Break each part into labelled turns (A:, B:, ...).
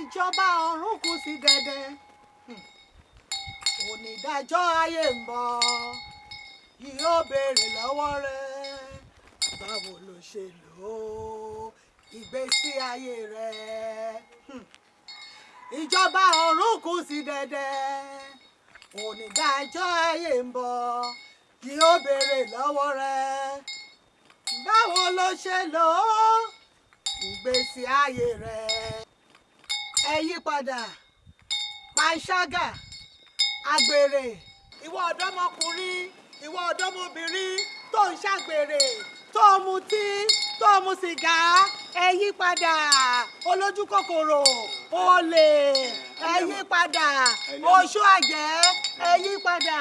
A: ìjọba ọ̀run kù sí dẹ̀dẹ̀ onídàájọ́ ayé ń bọ̀. Yóò béèrè lọ́wọ́ rẹ. Báwo ló ṣe lò ó? Ìgbésí ayé rẹ. Ìjọba ọ̀run kù sí dẹ̀dẹ̀. Onídàájọ́ ayé ń bọ̀. Yóò béèrè lọ́wọ́ rẹ. Báwo ló ṣe lò ìgbésí ayé rẹ ẹ yí padà. Panṣágà àgbèrè ìwọ ọ̀dọ́mọkùnrin ìwọ ọ̀dọ́mọbìnrin tó ń ṣàgbèrè tó ń mutí tó ń mu sìgá ẹ yí padà. Olójú kòkòrò olè ẹ yí padà. Oṣù àjẹ́ ẹ yí padà.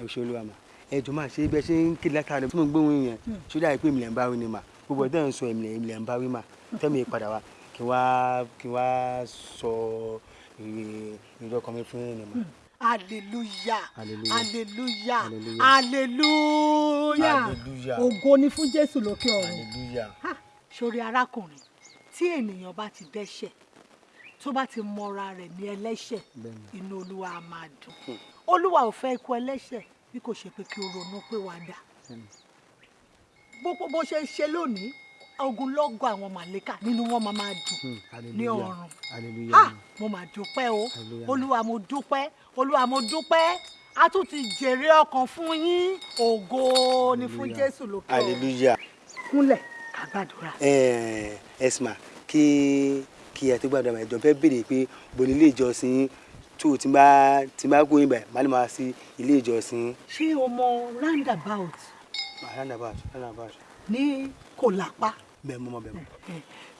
B: ẹ ṣe olúwa mà. Ẹ jọ máa ṣe bẹ ṣe ń kí látàrí tí mo gbóhùn yẹn? Ṣúdà èmi lè ń bá wí ni mà? Gbogbo ọdẹ ń sọ èmi lè ń bá wí mà. Tẹ́mi padà wá kí wá kí wá sọ ìrọ̀ kan mi fún yín ni mà.
A: hallelujah
B: Hallelujah.
A: hallelujah
B: Hallelujah.
A: hallelujah
B: Hallelujah.
A: ògo ni fún jésù lókè ọ̀run.
B: hallelujah.
A: Ha, sórí arákùnrin tí ènìyàn bá ti dẹ́ṣẹ̀ tó bá ti mọra rẹ̀ ní ẹlẹ́ṣẹ̀ inú olúwa á máa dùn olúwa ò fẹ́ ikú ẹlẹ́ṣẹ̀ bí kò ṣe pé kí o ronú pé wàá dà bó ṣe ṣe lónìí ogunlọ́gọ̀ àwọn màlẹ́kà nínú wọn máa máa dùn ní
B: hallelujah.
A: ọ̀run
B: hallelujah.
A: ha mo mà dúpẹ́ o
B: Hallelujah.
A: olúwa mo dúpẹ́ olúwa mo dúpẹ́ a tún ti jèrè ọkàn fún yín ògo ni fún
B: Hallelujah.
A: jésù lókè ọ̀run
B: hallelujah.
A: kúnlẹ̀ ká gbàdúrà.
B: ẹ ẹsìmà kí kí ẹ tó gbàdúrà máa jọ fẹ́ béèrè pé bo ní ilé ìjọsìn tó tí bá tí bá gbóyìn báyìí má lè máa sí ilé ìjọsìn.
A: ṣé o mọ roundabout
B: roundabout roundabout
A: ní kòlápá
B: bẹ́ẹ̀ mọ́ mọ́ bẹ́ẹ̀ mọ́.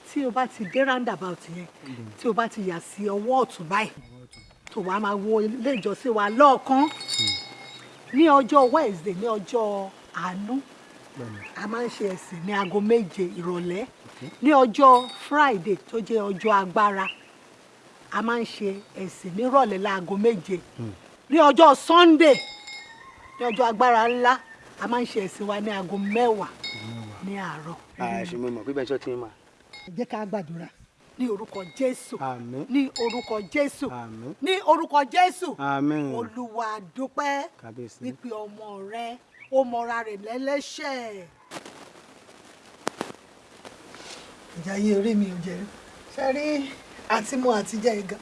A: Tí o bá ti dé roundabout yẹn tí o bá ti yà sí ọwọ́ ọ̀tún báyìí tó wàá máa wo ilé ìjọsìn wa lọ́ọ̀kan. Ní ọjọ́ wednesday ní ọjọ́ àánú a máa ń ṣe ẹ̀sìn ní aago méje ìrọ̀lẹ́. Ní ọjọ́ friday tó jẹ́ ọjọ́ agbára a máa ń ṣe ẹ̀sìn nírọ̀lẹ́ láago méje. Ní ọjọ́ sunday ní ọjọ́ agbára ńlá a máa ń ṣe ẹ̀sìn wa ní aago mẹ́wàá ní àárọ̀.
B: àṣẹ mo mọ̀ pé bẹ́ẹ̀ sọ ti ń mà.
A: jẹ́ ká gbàdúrà ní orúkọ jésù
B: àmín
A: ní orúkọ jésù
B: àmín
A: ní orúkọ jésù
B: àmín
A: olúwa dúpẹ́
B: kábíyèsí.
A: wípé ọmọ rẹ ó mọra rẹ̀ lẹ́lẹ́ṣẹ̀. ìjà yìí orí mi ò jẹ́ ṣe rí àti mu àtijọ́ ìgà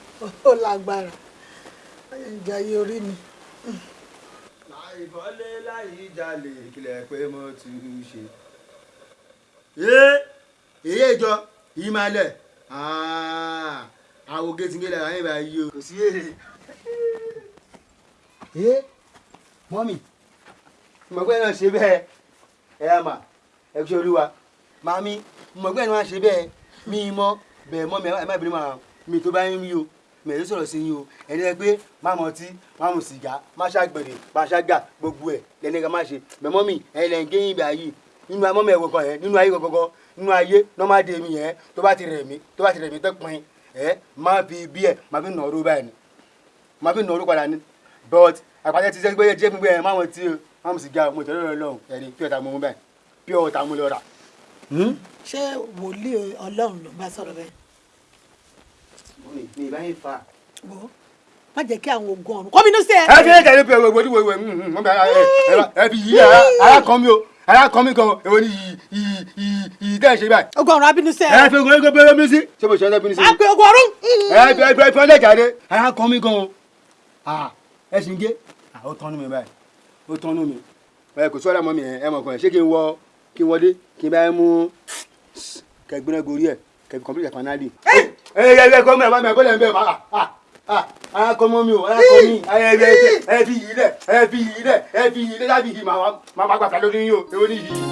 A: ó lágbára ìjà yìí orí mi.
C: láì fọ́lé láì jalè kílẹ̀ pé mo ti ṣe. Ee èyí ìjọ yìí máa lẹ̀ àwọn gẹ́tìngẹ́lẹ̀ àwọn ìbá yìí o. Kò sí èrè. ee mọ́mì mọ̀gbẹ́ náà ṣe bẹ́ẹ̀. Ẹ yá mà ẹ ṣe olúwa. Màmí mọ̀gbẹ́ náà ṣe bẹ́ẹ̀. Mí mọ́ bẹ́ẹ̀ mọ́ mi ẹ má bínú màá mi tó bá ń rí o mi ò sọ̀rọ̀ sí yín o. Ẹni ẹ pé má mọ ọtí má mu sìgá má ṣàgbèrè má ṣàgà gbogbo ẹ̀ lẹ́ni ẹ ká má ṣe. Bẹ́ẹ̀ mọ́ mi ẹ lẹ́ ń gé yín ibà yìí nínú amọ́ mi ẹ̀wọ̀ kan yẹn nínú ayé gọ́gọ́gọ́ nínú ayé nọ́mádé mi yẹn tó bá ti rẹ̀ mí tó bá ti rẹ̀ mí tó pin ẹ má fi bí ẹ má fi nà ọrú báyìí ni má fi nà ọrú padà ni but àpàtẹ ti sẹ́ pé jẹ́ gbogbo ẹ̀ má mọ tí o má mu sìgá mo tẹ̀lé lọ́rùn ẹ̀rí pí ọ̀tá mo mú báyìí pí ọ̀tá mo lọ rà.
A: ṣé wòlíì ọlọ́run ló bá sọ̀rọ̀ bẹ́ẹ̀
C: mi ì bá yín fa.
A: ó má jẹ́ kí àwọn ogun ọ̀run kọ́mínú sí ẹ.
C: ẹ fi ẹ̀jẹ̀ ní pé wẹ́wẹ́ wẹ́wẹ́ wẹ́wẹ́ wọ́n bẹ ẹ fi yí ara kan mi o ara kan mi gan èwo ni yìí yìí yìí yìí tẹ́ ẹ ṣe báyìí.
A: ogun ọ̀run abínú sí ẹ.
C: ẹ fi ogun ẹgbẹ́ bẹ́rẹ̀ mi sí. ṣé mo ṣe ẹ́ lẹ́bí ní sí.
A: a pe ogun ọ̀run.
C: ẹ fi ẹ fi ẹ fi ọlẹ́ jáde ara kan mi gan o. ẹ sì ń gé ó tọ́nu mi báyìí ó tọ́nu mi. ẹ kò sọ́ra mọ́ mi ẹ mọ̀ kàn ṣé kí n wọ kí n wọlé kí n bá mú kẹgbẹ́rẹ́ gorí ẹ̀ kẹgbẹ́ kọ́mpútà fanáàlì. ẹ ẹ ẹ kọ́ mi ẹ̀ bá mi ẹ̀ ń bẹ̀ ara kọ́ mọ́ mi o ara kọ́ mi. Ẹ ẹ fi yìí lẹ̀ ẹ fi yìí lẹ̀ ẹ fi yìí lẹ̀. Láti yìí màá máa gbàtà lórí yín o èwo ni yìí.